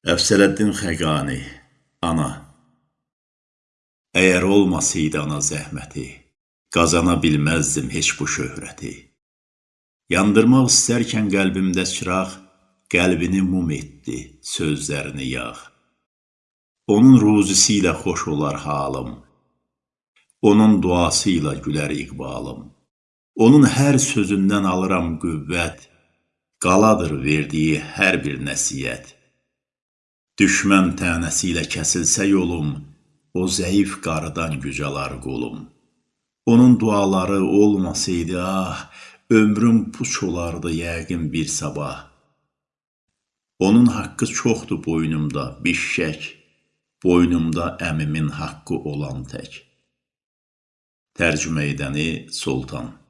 Əfsələddin Xəqani Ana Əgər olmasaydı ana zəhməti, Qazana bilməzdim heç bu şöhrəti. Yandırmaq istərkən qəlbimdə çıraq, Qəlbini mum etdi, sözlərini yağ. Onun ruzisi ilə xoş olar halım, Onun duası ilə gülər iqbalım. Onun hər sözündən alıram qüvvət, Qaladır verdiyi hər bir nəsihət. Düşmən tənəsi ilə kəsilsə yolum, O zəif qarıdan güc alar qolum. Onun duaları olmasaydı, ah, Ömrüm puç olardı yəqin bir sabah. Onun haqqı çoxdur boynumda, bişşək, Boynumda əmimin haqqı olan tək. Tərcümə edəni: Soltan